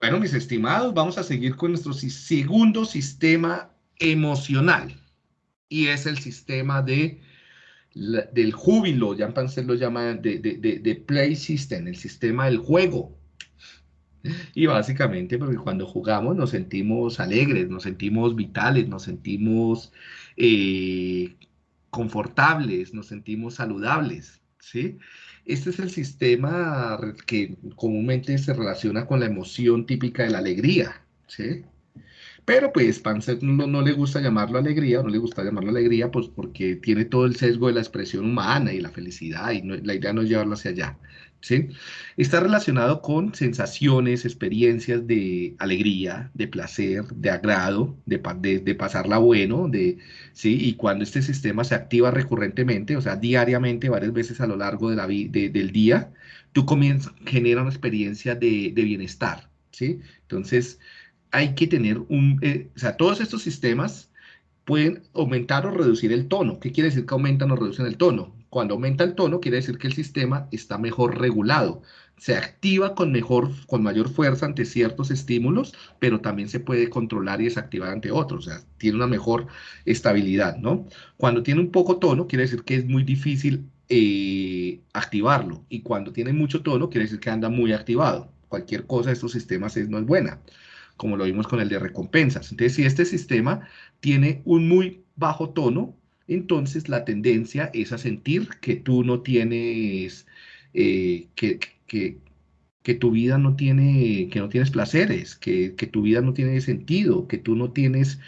Bueno, mis estimados, vamos a seguir con nuestro segundo sistema emocional. Y es el sistema de, del júbilo, ya Panzer lo llama de, de, play system, el sistema del juego. Y básicamente porque cuando jugamos nos sentimos alegres, nos sentimos vitales, nos sentimos eh, confortables, nos sentimos saludables, ¿sí? Este es el sistema que comúnmente se relaciona con la emoción típica de la alegría, ¿sí? Pero pues Panzer no, le gusta llamarlo alegría, no le gusta llamarlo alegría, pues porque tiene todo el sesgo de la expresión humana y la felicidad, y la idea no es llevarlo hacia allá. ¿sí? Está relacionado con sensaciones, experiencias de alegría, de placer, de agrado, de, de, pasarla bueno, de, ¿sí? Y cuando este sistema se activa recurrentemente, o sea, diariamente, varias veces a lo largo de la del día, tú comienzas, genera una experiencia de, bienestar, ¿sí? Entonces, hay que tener un, eh, o sea, todos estos sistemas pueden aumentar o reducir el tono. ¿Qué quiere decir que aumentan o reducen el tono? Cuando aumenta el tono, quiere decir que el sistema está mejor regulado. Se activa con, mejor, con mayor fuerza ante ciertos estímulos, pero también se puede controlar y desactivar ante otros. O sea, tiene una mejor estabilidad, ¿no? Cuando tiene un poco tono, quiere decir que es muy difícil eh, activarlo. Y cuando tiene mucho tono, quiere decir que anda muy activado. Cualquier cosa de estos sistemas es, no es buena, como lo vimos con el de recompensas. Entonces, si este sistema tiene un muy bajo tono, entonces la tendencia es a sentir que tú no tienes, eh, que, que, tu vida no tiene, que no tienes placeres, que, que, tu vida no tiene sentido, que tú no tienes,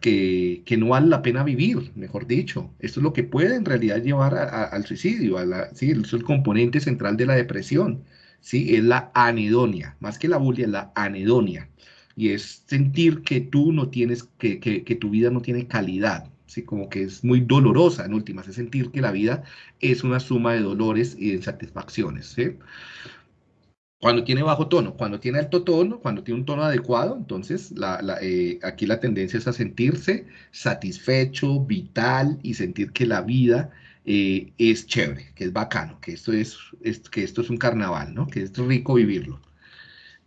que, no vale la pena vivir, mejor dicho. Esto es lo que puede en realidad llevar al suicidio, a la, ¿sí? es el componente central de la depresión, ¿sí? Es la anedonia, más que la bulia, la anedonia. Y es sentir que tú no tienes, que, que tu vida no tiene calidad, ¿sí? como que es muy dolorosa en últimas, es sentir que la vida es una suma de dolores y de insatisfacciones. Cuando tiene bajo tono, cuando tiene alto tono, cuando tiene un tono adecuado, entonces eh, aquí la tendencia es a sentirse satisfecho, vital y sentir que la vida eh, es chévere, que es bacano, que esto es, es, que esto es un carnaval, ¿no? que es rico vivirlo.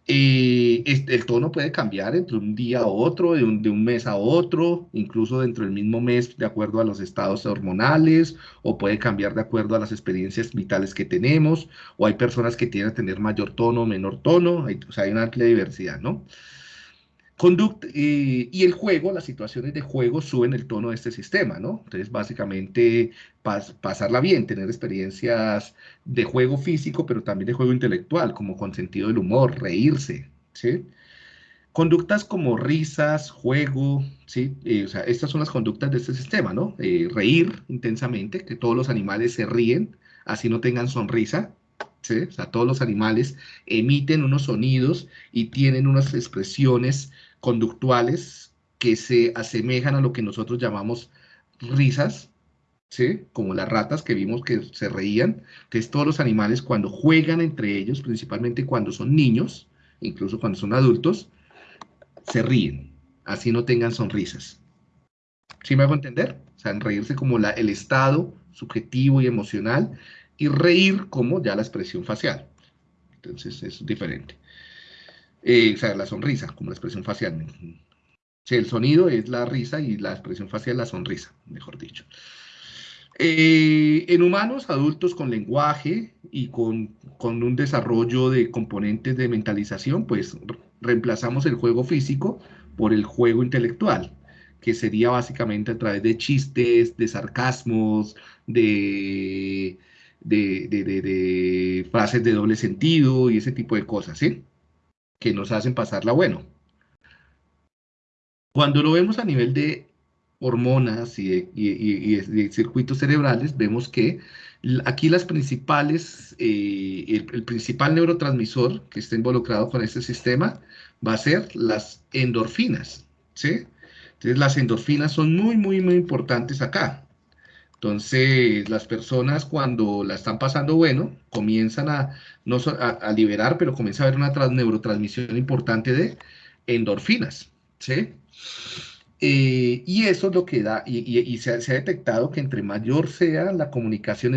Eh, el tono puede cambiar entre un día a otro, de un, de un, mes a otro, incluso dentro del mismo mes, de acuerdo a los estados hormonales, o puede cambiar de acuerdo a las experiencias vitales que tenemos, o hay personas que tienen a tener mayor tono menor tono, hay, o sea, hay una amplia diversidad, ¿no? Conduct, eh, y el juego, las situaciones de juego suben el tono de este sistema, ¿no? Entonces, básicamente, pasarla bien, tener experiencias de juego físico, pero también de juego intelectual, como con sentido del humor, reírse, ¿sí? Conductas como risas, juego, ¿sí? Eh, o sea, estas son las conductas de este sistema, ¿no? Eh, reír intensamente, que todos los animales se ríen, así no tengan sonrisa, ¿sí? O sea, todos los animales emiten unos sonidos y tienen unas expresiones conductuales que se asemejan a lo que nosotros llamamos risas, ¿sí? como las ratas que vimos que se reían. Entonces todos los animales cuando juegan entre ellos, principalmente cuando son niños, incluso cuando son adultos, se ríen, así no tengan sonrisas. ¿Sí me hago entender? O sea, reírse como la, el estado subjetivo y emocional y reír como ya la expresión facial. Entonces es diferente. Eh, o sea, la sonrisa, como la expresión facial. El sonido es la risa y la expresión facial la sonrisa, mejor dicho. Eh, en humanos adultos con lenguaje y con, con, un desarrollo de componentes de mentalización, pues reemplazamos el juego físico por el juego intelectual, que sería básicamente a través de chistes, de sarcasmos, de, de, de, de frases de doble sentido y ese tipo de cosas, ¿sí? Que nos hacen pasarla bueno. Cuando lo vemos a nivel de hormonas y de, circuitos cerebrales, vemos que aquí las principales, eh, el, principal neurotransmisor que está involucrado con este sistema va a ser las endorfinas, ¿sí? Entonces las endorfinas son muy, muy, muy importantes acá. Entonces, las personas cuando la están pasando bueno, comienzan a, no, a, liberar, pero comienza a haber una neurotransmisión importante de endorfinas, ¿sí? Eh, y eso es lo que da, y, se, ha, detectado que entre mayor sea la comunicación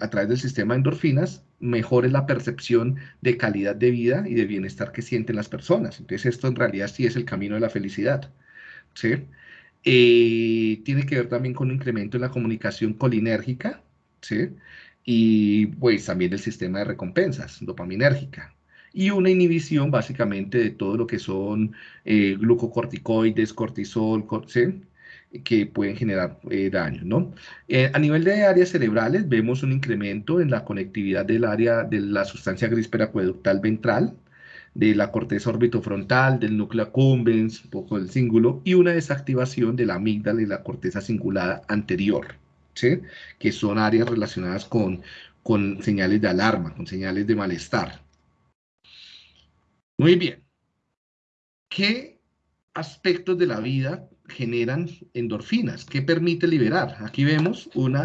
a través del sistema de endorfinas, mejor es la percepción de calidad de vida y de bienestar que sienten las personas. Entonces esto en realidad sí es el camino de la felicidad. ¿sí? Eh, tiene que ver también con un incremento en la comunicación colinérgica, ¿sí? y pues también el sistema de recompensas, dopaminérgica y una inhibición básicamente de todo lo que son eh, glucocorticoides, cortisol, que pueden generar eh, daño. ¿no? Eh, a nivel de áreas cerebrales vemos un incremento en la conectividad del área de la sustancia gris peracueductal ventral, de la corteza orbitofrontal, del núcleo accumbens, un poco del cíngulo, y una desactivación de la amígdala y la corteza cingulada anterior, ¿sí? que son áreas relacionadas con, con señales de alarma, con señales de malestar. Muy bien. ¿Qué aspectos de la vida generan endorfinas? ¿Qué permite liberar? Aquí vemos un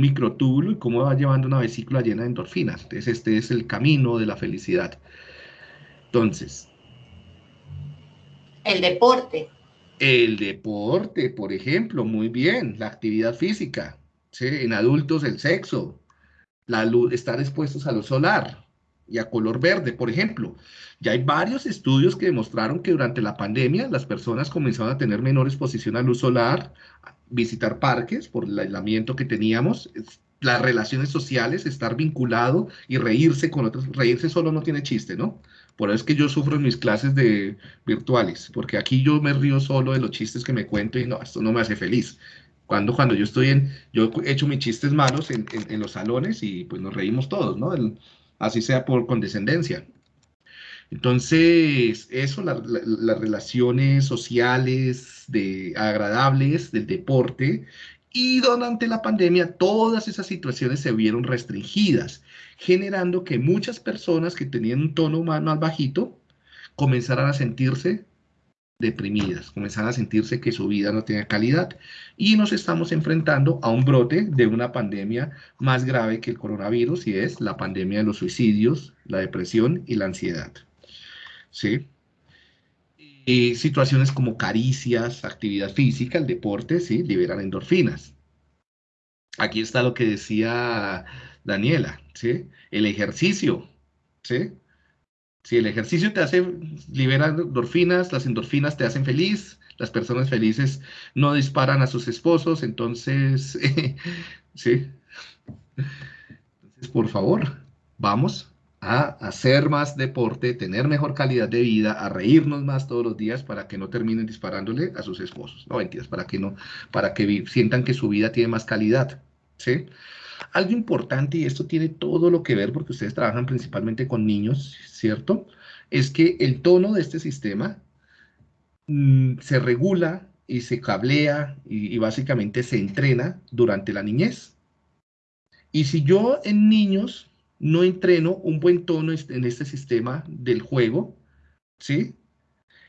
microtúbulo y cómo va llevando una vesícula llena de endorfinas. Entonces, este es el camino de la felicidad. Entonces. El deporte. El deporte, por ejemplo, muy bien. La actividad física. En adultos, el sexo. La luz, estar expuestos a lo solar y a color verde, por ejemplo. Ya hay varios estudios que demostraron que durante la pandemia las personas comenzaron a tener menor exposición a luz solar, visitar parques por el aislamiento que teníamos, las relaciones sociales, estar vinculado y reírse con otros. Reírse solo no tiene chiste, ¿no? Por eso es que yo sufro en mis clases de virtuales, porque aquí yo me río solo de los chistes que me cuento y no, esto no me hace feliz. Cuando, cuando yo estoy en, yo he hecho mis chistes malos en, en, los salones y pues nos reímos todos, ¿no? así sea por condescendencia. Entonces, eso, las relaciones sociales de, agradables del deporte y durante la pandemia todas esas situaciones se vieron restringidas, generando que muchas personas que tenían un tono humano más bajito comenzaran a sentirse deprimidas, comenzaran a sentirse que su vida no tenía calidad. Y nos estamos enfrentando a un brote de una pandemia más grave que el coronavirus y es la pandemia de los suicidios, la depresión y la ansiedad. ¿Sí? Y situaciones como caricias, actividad física, el deporte, ¿sí? Liberan endorfinas. Aquí está lo que decía Daniela, ¿sí? El ejercicio, ¿sí? Si el ejercicio te hace, libera endorfinas, las endorfinas te hacen feliz, las personas felices no disparan a sus esposos, entonces, sí. Entonces, por favor, vamos a hacer más deporte, tener mejor calidad de vida, a reírnos más todos los días para que no terminen disparándole a sus esposos. No, mentiras, para que no, para que sientan que su vida tiene más calidad, ¿sí? Algo importante, y esto tiene todo lo que ver porque ustedes trabajan principalmente con niños, ¿cierto? Es que el tono de este sistema mm, se regula y se cablea y, básicamente se entrena durante la niñez. Y si yo en niños no entreno un buen tono en este sistema del juego, ¿sí?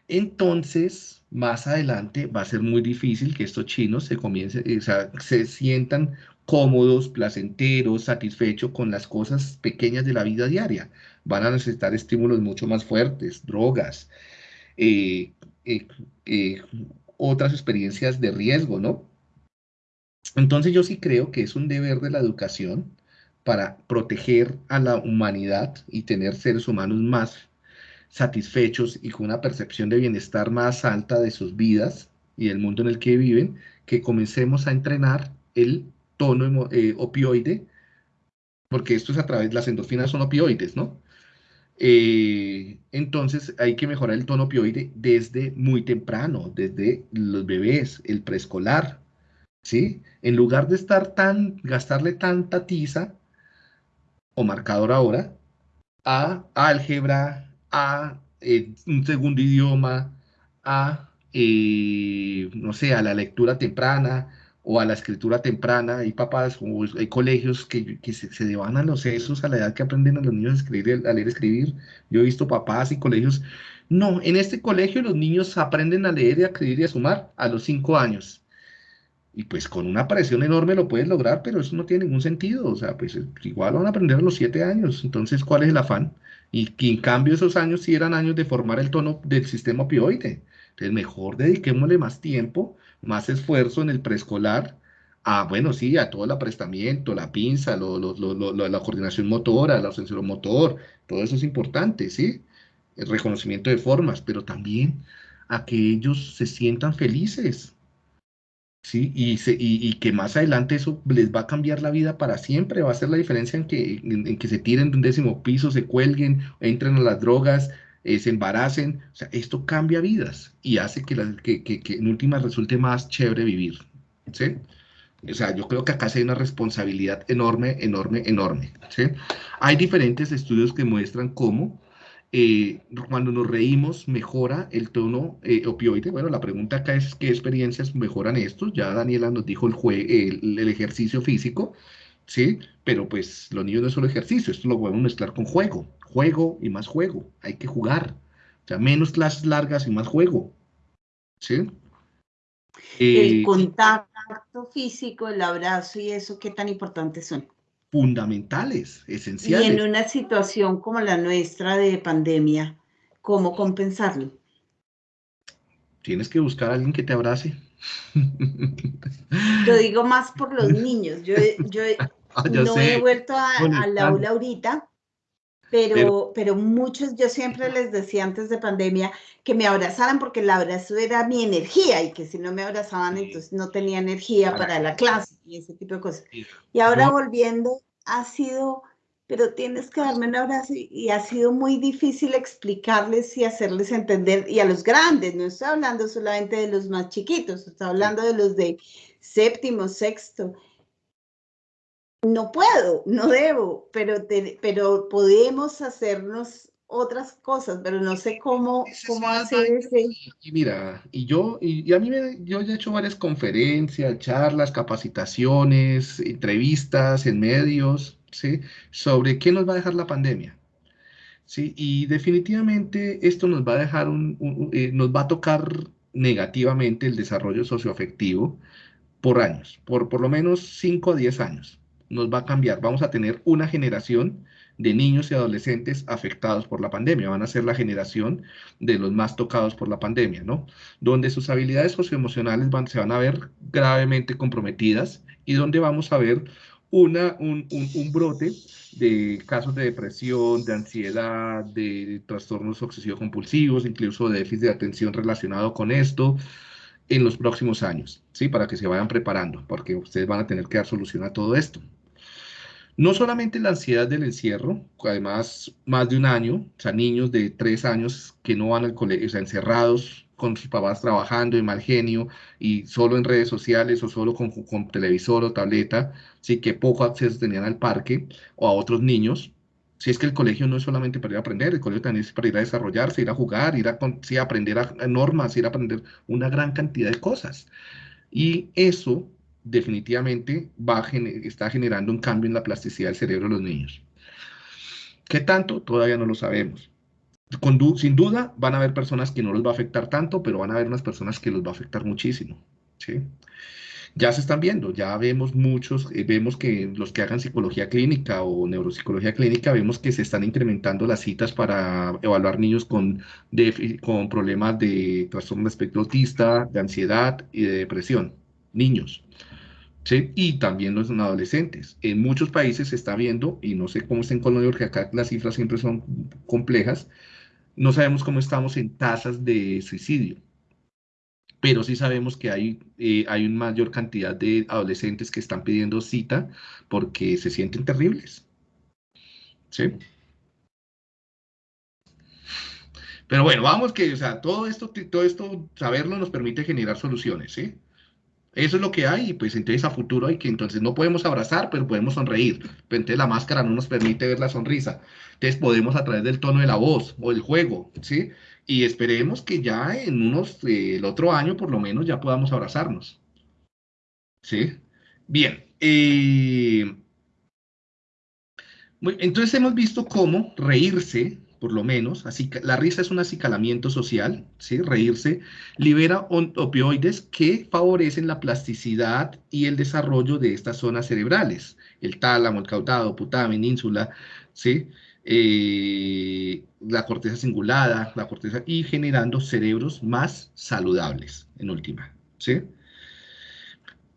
Entonces, más adelante va a ser muy difícil que estos chinos se comiencen, o sea, se sientan cómodos, placenteros, satisfechos con las cosas pequeñas de la vida diaria. Van a necesitar estímulos mucho más fuertes, drogas, eh, eh, eh, otras experiencias de riesgo, ¿no? Entonces yo sí creo que es un deber de la educación para proteger a la humanidad y tener seres humanos más satisfechos y con una percepción de bienestar más alta de sus vidas y del mundo en el que viven, que comencemos a entrenar el tono eh, opioide, porque esto es a través, las endorfinas son opioides, ¿no? Eh, entonces hay que mejorar el tono opioide desde muy temprano, desde los bebés, el preescolar, ¿sí? En lugar de estar tan, gastarle tanta tiza o marcador ahora a álgebra, a eh, un segundo idioma, a, no sé, a la lectura temprana, o a la escritura temprana, hay papás o hay colegios que, se, se devanan los sesos a la edad que aprenden a los niños a, escribir, a leer y escribir. Yo he visto papás y colegios, no, en este colegio los niños aprenden a leer y a escribir y a sumar a los cinco años. Y pues con una presión enorme lo puedes lograr, pero eso no tiene ningún sentido. O sea, pues igual van a aprender a los siete años. Entonces, ¿cuál es el afán? Y que en cambio esos años sí eran años de formar el tono del sistema opioide. Entonces, mejor dediquémosle más tiempo, más esfuerzo en el preescolar, a, bueno, sí, a todo el aprestamiento, la pinza, la coordinación motora, la motor, todo eso es importante, ¿sí? El reconocimiento de formas, pero también a que ellos se sientan felices, ¿sí? Y, y, que más adelante eso les va a cambiar la vida para siempre, va a ser la diferencia en que, en, que se tiren de un décimo piso, se cuelguen, entren a las drogas, eh, se embaracen, o sea, esto cambia vidas y hace que, que, que, que en última resulte más chévere vivir, ¿sí? O sea, yo creo que acá hay una responsabilidad enorme, enorme, enorme. ¿sí? Hay diferentes estudios que muestran cómo eh, cuando nos reímos mejora el tono eh, opioide. Bueno, la pregunta acá es qué experiencias mejoran esto. Ya Daniela nos dijo el, el, ejercicio físico, ¿sí? Pero pues los niños no es solo ejercicio, esto lo podemos mezclar con juego. Juego y más juego. Hay que jugar. O sea, menos clases largas y más juego. ¿Sí? el eh, contacto físico, el abrazo y eso, ¿qué tan importantes son? Fundamentales, esenciales. Y en una situación como la nuestra de pandemia, ¿cómo compensarlo? Tienes que buscar a alguien que te abrace. Yo digo más por los niños. Yo, yo, ah, no he vuelto al aula ahorita, pero, pero, muchos, yo siempre les decía antes de pandemia que me abrazaran porque el abrazo era mi energía y que si no me abrazaban entonces no tenía energía para la clase y ese tipo de cosas. Y ahora volviendo, ha sido, pero tienes que darme un abrazo y, ha sido muy difícil explicarles y hacerles entender, y a los grandes, no estoy hablando solamente de los más chiquitos, estoy hablando de los de séptimo, sexto, no puedo, no debo, pero, pero podemos hacernos otras cosas, pero no sé cómo, cómo hacer ese. Y mira, y yo, y, a mí me, yo he hecho varias conferencias, charlas, capacitaciones, entrevistas en medios, ¿sí? Sobre qué nos va a dejar la pandemia. ¿sí? Y definitivamente esto nos va a dejar un, eh, nos va a tocar negativamente el desarrollo socioafectivo por años, por por lo menos 5 o 10 años nos va a cambiar. Vamos a tener una generación de niños y adolescentes afectados por la pandemia. Van a ser la generación de los más tocados por la pandemia, ¿no? Donde sus habilidades socioemocionales van, se van a ver gravemente comprometidas y donde vamos a ver una, un, un, brote de casos de depresión, de ansiedad, de trastornos obsesivos compulsivos, incluso de déficit de atención relacionado con esto, en los próximos años, ¿sí? Para que se vayan preparando, porque ustedes van a tener que dar solución a todo esto. No solamente la ansiedad del encierro, además más de un año, o sea, niños de tres años que no van al colegio, o sea, encerrados con sus papás trabajando de mal genio y solo en redes sociales o solo con, con televisor o tableta, sí que poco acceso tenían al parque o a otros niños, si es que el colegio no es solamente para ir a aprender, el colegio también es para ir a desarrollarse, ir a jugar, ir a, aprender a, normas, ir a aprender una gran cantidad de cosas. Y eso definitivamente va está generando un cambio en la plasticidad del cerebro de los niños. ¿Qué tanto? Todavía no lo sabemos. sin duda van a haber personas que no los va a afectar tanto, pero van a haber unas personas que los va a afectar muchísimo. ¿sí? ya se están viendo, ya vemos muchos, eh, vemos que los que hagan psicología clínica o neuropsicología clínica, vemos que se están incrementando las citas para evaluar niños con, con problemas de trastorno de espectro autista, de ansiedad y de depresión, niños. Y también los adolescentes. En muchos países se está viendo, y no sé cómo está en Colombia, porque acá las cifras siempre son complejas, no sabemos cómo estamos en tasas de suicidio pero sí sabemos que hay, eh, hay una mayor cantidad de adolescentes que están pidiendo cita porque se sienten terribles. ¿Sí? Pero bueno, vamos que, o sea, todo esto, todo esto, saberlo nos permite generar soluciones, ¿sí? Eso es lo que hay, y pues entonces a futuro hay que, entonces no podemos abrazar, pero podemos sonreír. Pero entonces la máscara no nos permite ver la sonrisa. Entonces podemos a través del tono de la voz o el juego, ¿sí? y esperemos que ya en unos, eh, el otro año por lo menos ya podamos abrazarnos. ¿Sí? Bien. Eh, entonces hemos visto cómo reírse, por lo menos, así que la risa es un acicalamiento social, ¿sí? Reírse libera opioides que favorecen la plasticidad y el desarrollo de estas zonas cerebrales, el tálamo, el caudado, putamen, ínsula, ¿sí? Eh, la corteza cingulada, la corteza, y generando cerebros más saludables, en última, ¿sí?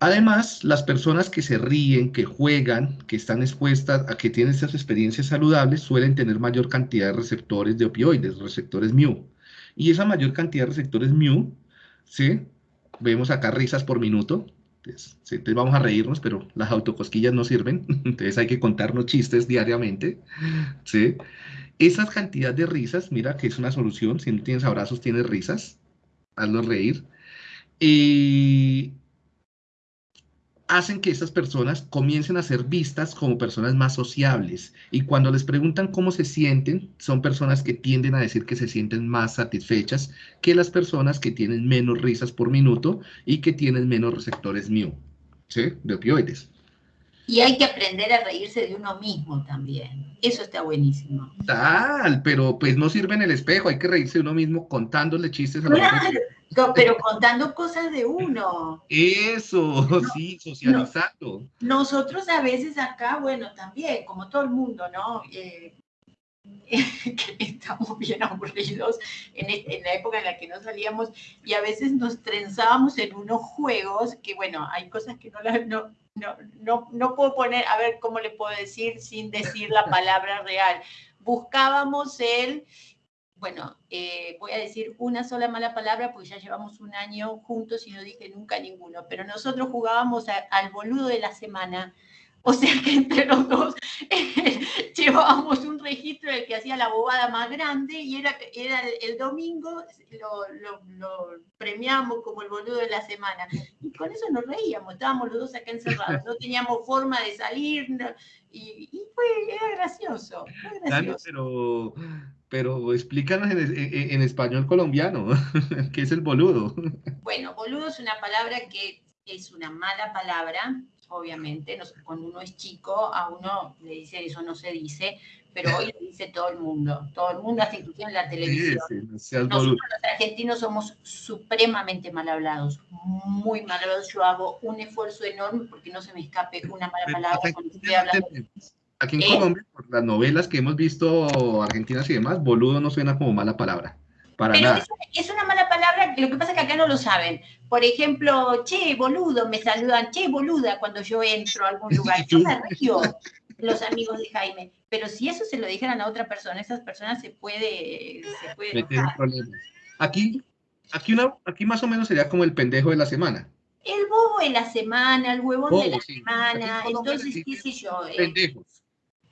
Además, las personas que se ríen, que juegan, que están expuestas a que tienen estas experiencias saludables, suelen tener mayor cantidad de receptores de opioides, receptores mu. Y esa mayor cantidad de receptores mu, ¿sí? Vemos acá risas por minuto, entonces, vamos a reírnos, pero las autocosquillas no sirven, entonces hay que contarnos chistes diariamente, ¿sí? Esas cantidades de risas, mira que es una solución, si no tienes abrazos, tienes risas, hazlos reír. Y hacen que estas personas comiencen a ser vistas como personas más sociables. Y cuando les preguntan cómo se sienten, son personas que tienden a decir que se sienten más satisfechas que las personas que tienen menos risas por minuto y que tienen menos receptores mu, ¿sí? De opioides. Y hay que aprender a reírse de uno mismo también. Eso está buenísimo. Tal, pero pues no sirve en el espejo, hay que reírse de uno mismo contándole chistes a la pero contando cosas de uno. Eso, sí, socializando. nosotros a veces acá, bueno, también, como todo el mundo, ¿no? Eh, que estamos bien aburridos en, en, la época en la que no salíamos y a veces nos trenzábamos en unos juegos que, bueno, hay cosas que no, las, no, no, no, no puedo poner, a ver cómo le puedo decir sin decir la palabra real. Buscábamos el, bueno, eh, voy a decir una sola mala palabra porque ya llevamos un año juntos y no dije nunca ninguno, pero nosotros jugábamos al boludo de la semana o sea que entre los dos llevábamos un registro del que hacía la bobada más grande y era, era el, domingo, lo, lo, premiamos como el boludo de la semana. Y con eso nos reíamos, estábamos los dos acá encerrados, no teníamos forma de salir y, fue, era gracioso. pero, pero explícanos en, en español colombiano, ¿qué es el boludo? Bueno, boludo es una palabra que es una mala palabra, obviamente, cuando uno es chico, a uno le dice eso no se dice, pero hoy lo dice todo el mundo, todo el mundo, hasta inclusive en la televisión. Nosotros los argentinos somos supremamente mal hablados, muy mal hablados. Yo hago un esfuerzo enorme porque no se me escape una mala palabra cuando estoy hablando. Aquí en Colombia, por las novelas que hemos visto argentinas y demás, boludo no suena como mala palabra. Para Pero nada. Es, una mala palabra, lo que pasa es que acá no lo saben. Por ejemplo, che, boludo, me saludan, che, boluda, cuando yo entro a algún lugar. Yo me río, los amigos de Jaime. Pero si eso se lo dijeran a otra persona, esas personas se puede... Se puede aquí, aquí, una, aquí más o menos sería como el pendejo de la semana. El bobo de la semana, el huevón de la semana. Entonces, qué sé yo. Eh, Pendejos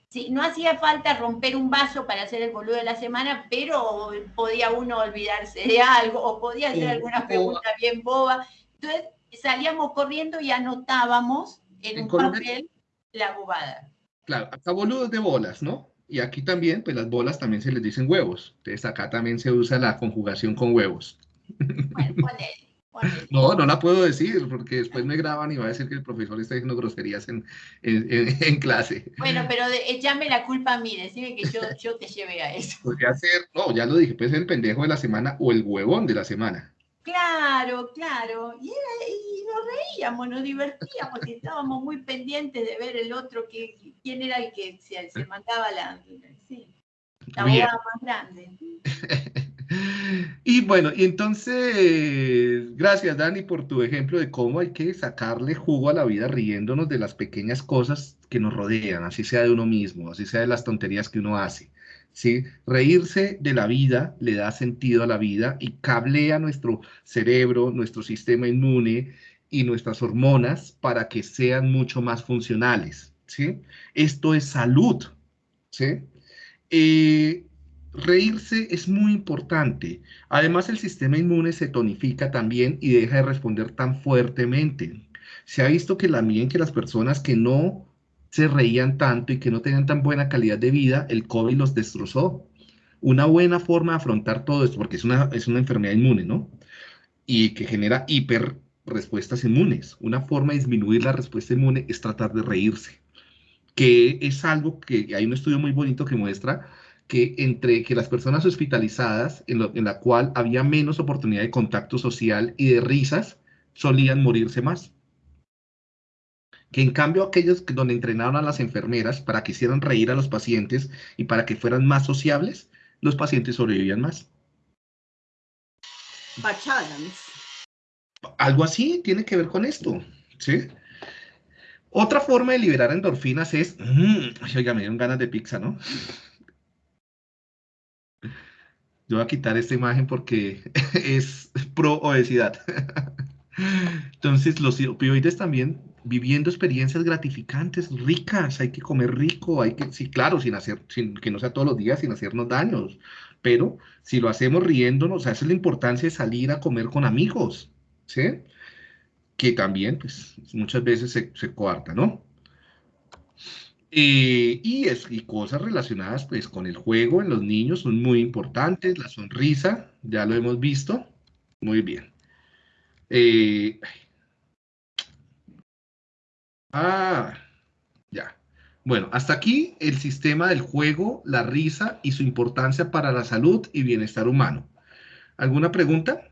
Sí, no hacía falta romper un vaso para hacer el boludo de la semana, pero podía uno olvidarse de algo o podía hacer alguna pregunta bien boba. Entonces salíamos corriendo y anotábamos en, un papel la bobada. Claro, acá boludos de bolas, ¿no? Y aquí también, pues las bolas también se les dicen huevos. Entonces acá también se usa la conjugación con huevos. Bueno, no, no la puedo decir porque después me graban y va a decir que el profesor está diciendo groserías en, en, clase. Bueno, pero échame la culpa a mí, decime que yo, yo te lleve a eso. Podría ser, no, ya lo dije, puede ser el pendejo de la semana o el huevón de la semana. Claro, claro. Y, nos reíamos, nos divertíamos y estábamos muy pendientes de ver el otro, que, quién era el que se, se mandaba la, sí, la boda más grande. Y bueno, y entonces, gracias Dani por tu ejemplo de cómo hay que sacarle jugo a la vida riéndonos de las pequeñas cosas que nos rodean, así sea de uno mismo, así sea de las tonterías que uno hace. ¿sí? Reírse de la vida le da sentido a la vida y cablea nuestro cerebro, nuestro sistema inmune y nuestras hormonas para que sean mucho más funcionales. ¿sí? Esto es salud. ¿sí? Eh, Reírse es muy importante. Además, el sistema inmune se tonifica también y deja de responder tan fuertemente. Se ha visto que también que las personas que no se reían tanto y que no tenían tan buena calidad de vida, el COVID los destrozó. Una buena forma de afrontar todo esto, porque es una, es una enfermedad inmune, ¿no? Y que genera hiper respuestas inmunes. Una forma de disminuir la respuesta inmune es tratar de reírse, que es algo que hay un estudio muy bonito que muestra que entre que las personas hospitalizadas, en, la cual había menos oportunidad de contacto social y de risas, solían morirse más. Que en cambio aquellos donde entrenaron a las enfermeras para que hicieran reír a los pacientes y para que fueran más sociables, los pacientes sobrevivían más. Algo así tiene que ver con esto, ¿sí? Otra forma de liberar endorfinas es, mmm, oiga, me dieron ganas de pizza, ¿no? Yo voy a quitar esta imagen porque es pro obesidad. Entonces, los opioides también viviendo experiencias gratificantes, ricas, hay que comer rico, hay que, sí, claro, sin hacer, sin, que no sea todos los días, sin hacernos daños, pero si lo hacemos riéndonos, o sea, esa es la importancia de salir a comer con amigos, ¿sí? Que también, pues, muchas veces se, se coarta, ¿no? Eh, y, es, y cosas relacionadas, pues, con el juego en los niños son muy importantes, la sonrisa, ya lo hemos visto, muy bien. Eh, ah, ya. Bueno, hasta aquí el sistema del juego, la risa y su importancia para la salud y bienestar humano. ¿Alguna pregunta?